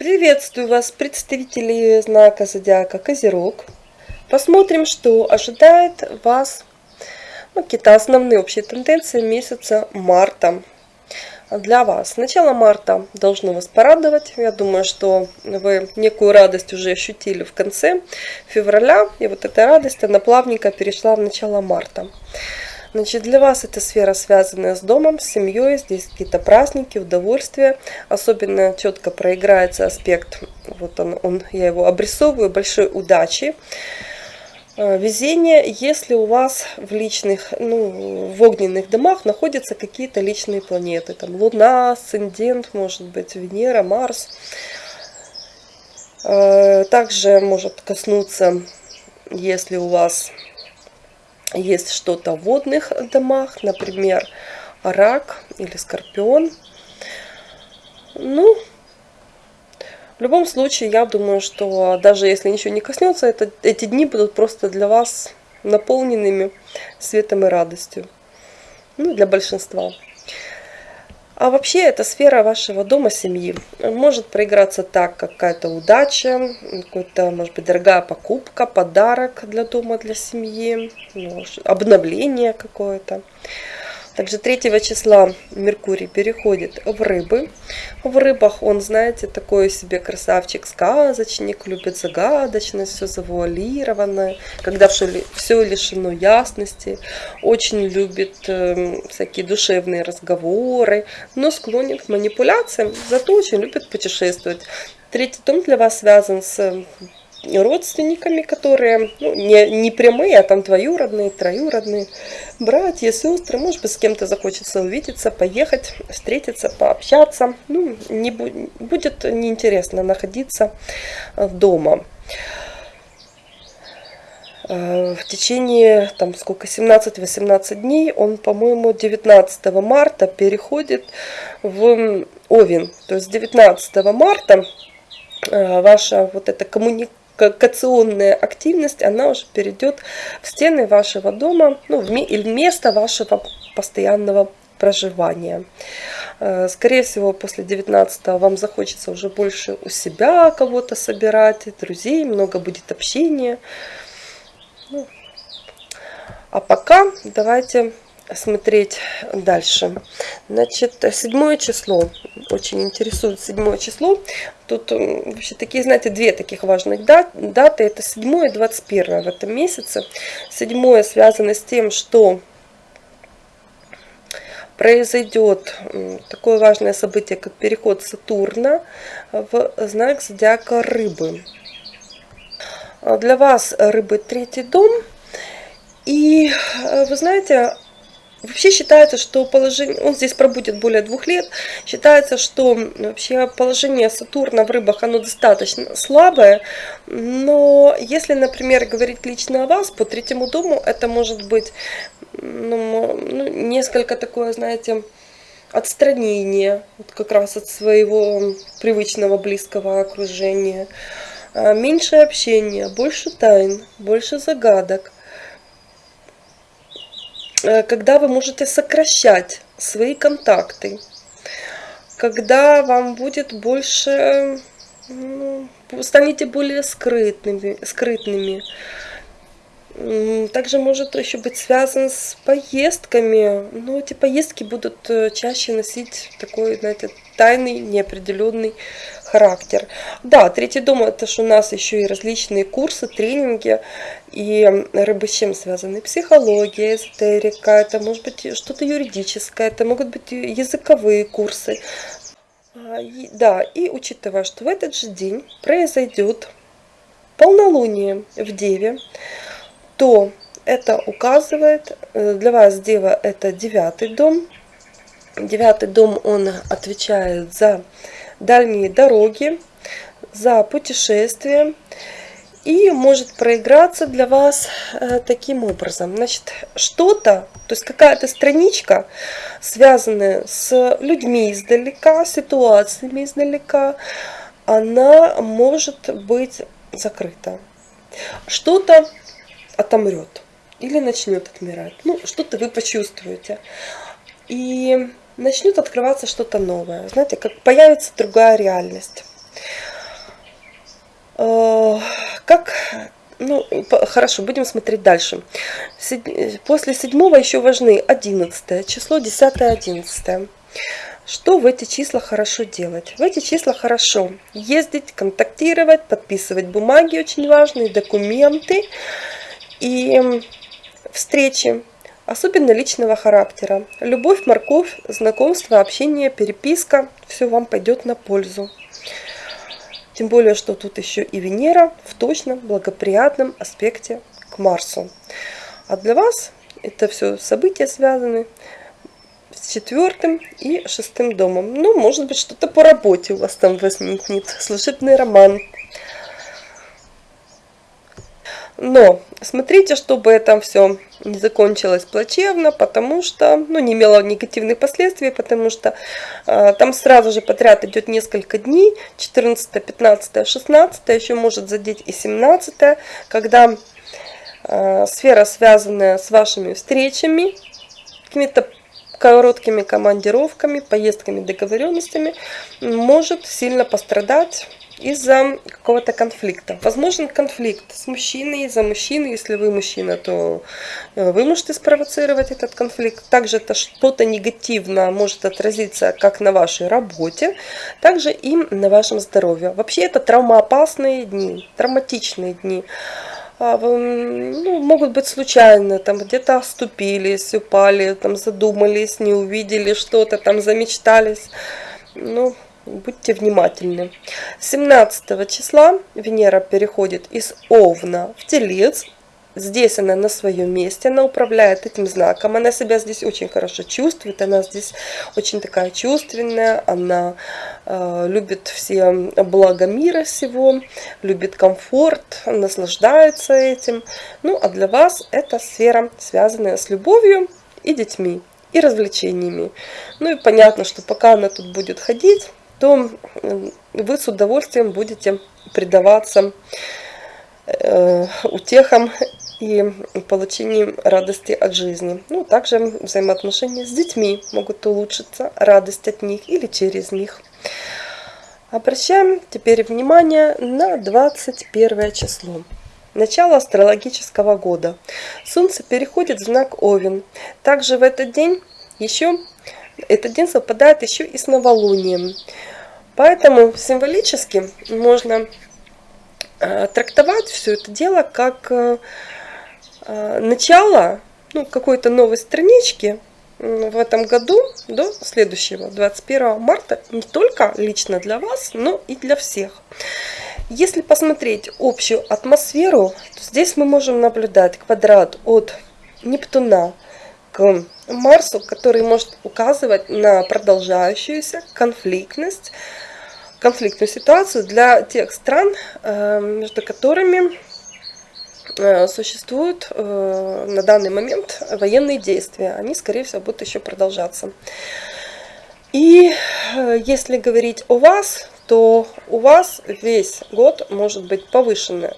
Приветствую вас, представители знака Зодиака Козерог. Посмотрим, что ожидает вас, ну, какие-то основные общие тенденции месяца марта для вас. С начала марта должно вас порадовать. Я думаю, что вы некую радость уже ощутили в конце февраля. И вот эта радость, она плавненько перешла в начало марта. Значит, для вас эта сфера, связанная с домом, с семьей, здесь какие-то праздники, удовольствия. Особенно четко проиграется аспект, вот он, он я его обрисовываю, большой удачи. А, везение, если у вас в личных, ну, в огненных домах находятся какие-то личные планеты. Там Луна, Асцендент, может быть, Венера, Марс. А, также может коснуться, если у вас есть что-то в водных домах, например, рак или скорпион. Ну, в любом случае, я думаю, что даже если ничего не коснется, это, эти дни будут просто для вас наполненными светом и радостью. Ну, для большинства. А вообще эта сфера вашего дома, семьи. Может проиграться так, какая-то удача, какая-то, может быть, дорогая покупка, подарок для дома, для семьи, обновление какое-то. Также 3 числа Меркурий переходит в рыбы. В рыбах он, знаете, такой себе красавчик-сказочник, любит загадочность, все завуалированное, когда все, лишено ясности, очень любит э, всякие душевные разговоры, но склонен к манипуляциям, зато очень любит путешествовать. Третий том для вас связан с родственниками, которые ну, не, не прямые, а там двоюродные, троюродные, братья, сестры. Может быть, с кем-то захочется увидеться, поехать, встретиться, пообщаться. Ну, не будет неинтересно находиться э, дома. Э, в течение, там, сколько, 17-18 дней, он, по-моему, 19 марта переходит в Овен. То есть 19 марта э, ваша вот эта коммуникация, коммуникационная активность, она уже перейдет в стены вашего дома, ну, в место вашего постоянного проживания. Э, скорее всего, после 19 вам захочется уже больше у себя кого-то собирать, друзей, много будет общения. Ну, а пока давайте смотреть дальше. Значит, седьмое число. Очень интересует седьмое число. Тут вообще такие, знаете, две таких важных даты. Это седьмое и 21 в этом месяце. Седьмое связано с тем, что произойдет такое важное событие, как переход Сатурна в знак зодиака Рыбы. Для вас Рыбы третий дом. И вы знаете, Вообще считается, что положение, он здесь пробудет более двух лет, считается, что вообще положение Сатурна в рыбах, оно достаточно слабое, но если, например, говорить лично о вас, по третьему дому, это может быть ну, ну, несколько такое, знаете, отстранение вот как раз от своего привычного близкого окружения, а, меньше общения, больше тайн, больше загадок – когда вы можете сокращать свои контакты, когда вам будет больше, ну, станете более скрытными, скрытными. Также может еще быть связан с поездками. Но эти поездки будут э, чаще носить такой, знаете, тайный, неопределенный характер. Да, третий дом это же у нас еще и различные курсы, тренинги. И рыбы с чем связаны? Психология, эзотерика, это может быть что-то юридическое, это могут быть языковые курсы. А, да, и учитывая, что в этот же день произойдет полнолуние в Деве, то это указывает, э, для вас Дева это девятый дом. Девятый дом, он отвечает за дальние дороги, за путешествия и может проиграться для вас э, таким образом. Значит, что-то, то есть какая-то страничка, связанная с людьми издалека, ситуациями издалека, она может быть закрыта. Что-то отомрет или начнет отмирать. Ну, что-то вы почувствуете. И начнет открываться что-то новое. Знаете, как появится другая реальность. Э, как ну, хорошо, будем смотреть дальше. После седьмого еще важны 11 число, 10 11 что в эти числа хорошо делать? В эти числа хорошо ездить, контактировать, подписывать бумаги очень важные, документы и встречи, особенно личного характера. Любовь, морковь, знакомство, общение, переписка, все вам пойдет на пользу. Тем более, что тут еще и Венера в точном благоприятном аспекте к Марсу. А для вас это все события связаны с четвертым и шестым домом. Ну, может быть, что-то по работе у вас там возникнет. Служебный роман. Но смотрите, чтобы это все не закончилось плачевно, потому что, ну, не имело негативных последствий, потому что э, там сразу же подряд идет несколько дней, 14, 15, 16, еще может задеть и 17, когда э, сфера, связанная с вашими встречами, какими-то короткими командировками, поездками, договоренностями, может сильно пострадать из-за какого-то конфликта. Возможен конфликт с мужчиной, из-за мужчины. Если вы мужчина, то э, вы можете спровоцировать этот конфликт. Также это что-то негативно может отразиться как на вашей работе, также и на вашем здоровье. Вообще это травмоопасные дни, травматичные дни. А, ну, могут быть случайно, там где-то оступились, упали, там задумались, не увидели что-то, там замечтались. Ну, будьте внимательны. 17 числа Венера переходит из Овна в Телец, Здесь она на своем месте, она управляет этим знаком, она себя здесь очень хорошо чувствует, она здесь очень такая чувственная, она э, любит все блага мира всего, любит комфорт, наслаждается этим. Ну, а для вас это сфера, связанная с любовью и детьми, и развлечениями. Ну и понятно, что пока она тут будет ходить, то вы с удовольствием будете предаваться э, утехам и получением радости от жизни. Ну, также взаимоотношения с детьми могут улучшиться, радость от них или через них. Обращаем теперь внимание на 21 число. Начало астрологического года. Солнце переходит в знак Овен. Также в этот день еще этот день совпадает еще и с новолунием. Поэтому символически можно э, трактовать все это дело как э, Э, начало ну, какой-то новой странички в этом году до следующего, 21 марта, не только лично для вас, но и для всех. Если посмотреть общую атмосферу, то здесь мы можем наблюдать квадрат от Нептуна к Марсу, который может указывать на продолжающуюся конфликтность, конфликтную ситуацию для тех стран, э, между которыми Э, существуют э, на данный момент военные действия. Они, скорее всего, будут еще продолжаться. И если говорить о вас, то у вас весь год может быть повышенная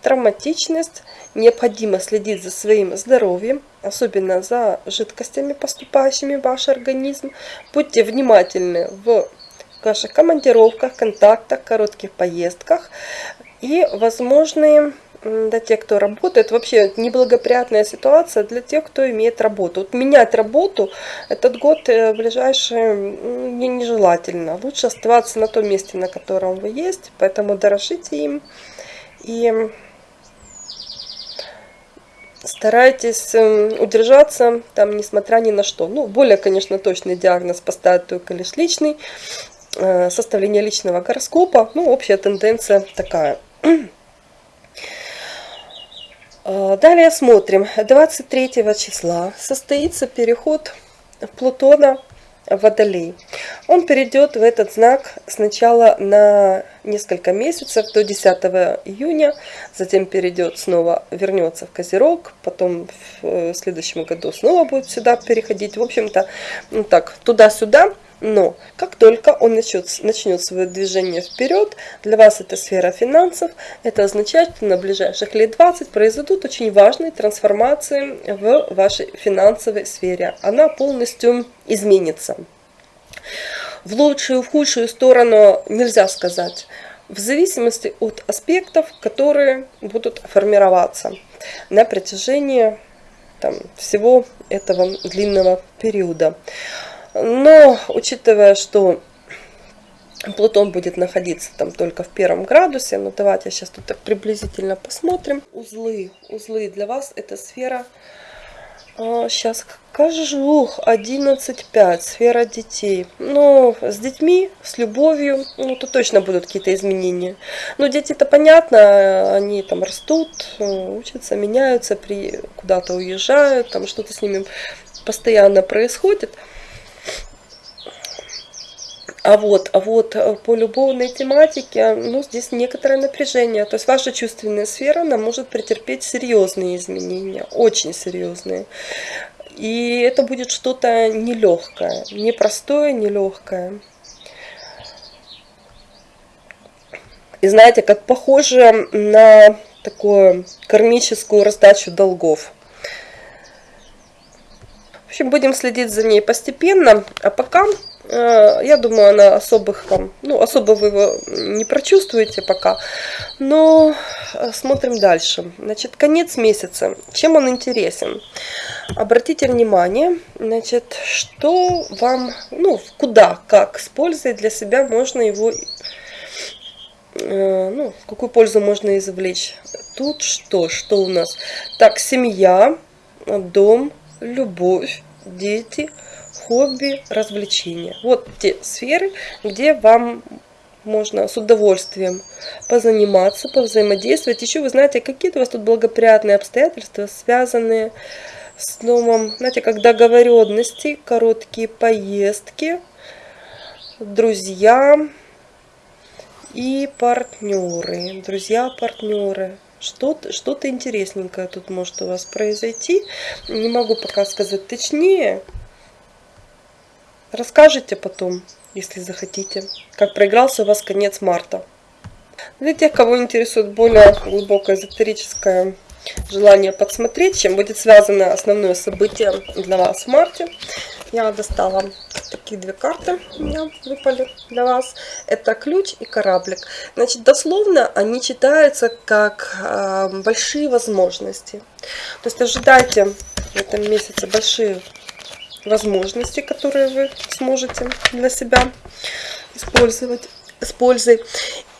травматичность, необходимо следить за своим здоровьем, особенно за жидкостями, поступающими в ваш организм. Будьте внимательны в ваших командировках, контактах, коротких поездках и возможные для тех, кто работает, вообще неблагоприятная ситуация для тех, кто имеет работу. Вот менять работу этот год э, ближайший не, нежелательно. Лучше оставаться на том месте, на котором вы есть, поэтому дорожите им и старайтесь эм, удержаться там, несмотря ни на что. Ну, более, конечно, точный диагноз поставить только лишь личный, э, составление личного гороскопа, ну, общая тенденция такая. А, далее смотрим. 23 числа состоится переход Плутона Водолей. Он перейдет в этот знак сначала на несколько месяцев, до 10 июня, затем перейдет снова, вернется в Козерог, потом в э, следующем году снова будет сюда переходить. В общем-то, ну так, туда-сюда но как только он начнет, начнет свое движение вперед, для вас это сфера финансов, это означает, что на ближайших лет 20 произойдут очень важные трансформации в вашей финансовой сфере. Она полностью изменится. В лучшую, в худшую сторону нельзя сказать. в зависимости от аспектов, которые будут формироваться на протяжении там, всего этого длинного периода. Но учитывая, что Плутон будет находиться там только в первом градусе, но давайте сейчас тут так приблизительно посмотрим. Узлы, узлы для вас это сфера Сейчас скажу, 11.5, сфера детей. Ну, с детьми, с любовью, ну, тут точно будут какие-то изменения. Но дети-то понятно, они там растут, учатся, меняются, при куда-то уезжают, там что-то с ними постоянно происходит. А вот, а вот э, по любовной тематике, ну, здесь некоторое напряжение. То есть ваша чувственная сфера, она может претерпеть серьезные изменения, очень серьезные. И это будет что-то нелегкое, непростое, нелегкое. И знаете, как похоже на такую кармическую раздачу долгов. В общем, будем следить за ней постепенно. А пока я думаю, она особых там, ну, особо вы его не прочувствуете пока. Но э, смотрим дальше. Значит, конец месяца. Чем он интересен? Обратите внимание, значит, что вам, ну, куда, как с пользой для себя можно его, э, ну, какую пользу можно извлечь. Тут что? Что у нас? Так, семья, дом, любовь, дети – хобби, развлечения. Вот те сферы, где вам можно с удовольствием позаниматься, повзаимодействовать. Еще вы знаете, какие-то у вас тут благоприятные обстоятельства, связанные с домом, знаете, как договоренности, короткие поездки, друзья и партнеры. Друзья, партнеры. Что-то что, -то, интересненькое тут может у вас произойти. Не могу пока сказать точнее. Расскажите потом, если захотите, как проигрался у вас конец марта. Для тех, кого интересует более глубокое эзотерическое желание подсмотреть, чем будет связано основное событие для вас в марте, я достала такие две карты, у меня выпали для вас. Это ключ и кораблик. Значит, дословно они читаются как э, большие возможности. То есть ожидайте в этом месяце большие возможности, которые вы сможете для себя использовать с пользой.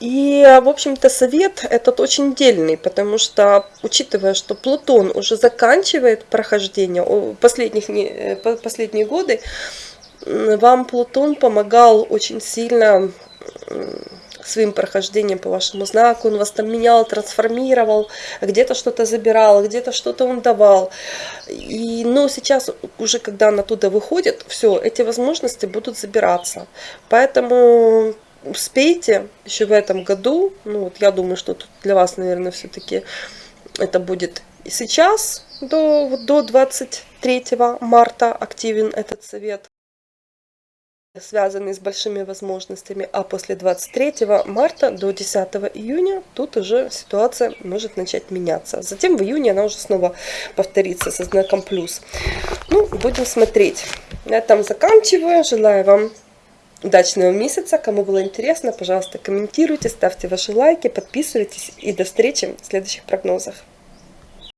И, в общем-то, совет этот очень дельный, потому что, учитывая, что Плутон уже заканчивает прохождение последних, э, последние годы, вам Плутон помогал очень сильно своим прохождением по вашему знаку, он вас там менял, трансформировал, где-то что-то забирал, где-то что-то он давал. И, но сейчас, уже когда он оттуда выходит, все, эти возможности будут забираться. Поэтому успейте еще в этом году, ну вот я думаю, что тут для вас, наверное, все-таки это будет и сейчас, до, до 23 марта активен этот совет связанный с большими возможностями, а после 23 марта до 10 июня тут уже ситуация может начать меняться. Затем в июне она уже снова повторится со знаком плюс. Ну, будем смотреть. На этом заканчиваю. Желаю вам удачного месяца. Кому было интересно, пожалуйста, комментируйте, ставьте ваши лайки, подписывайтесь и до встречи в следующих прогнозах.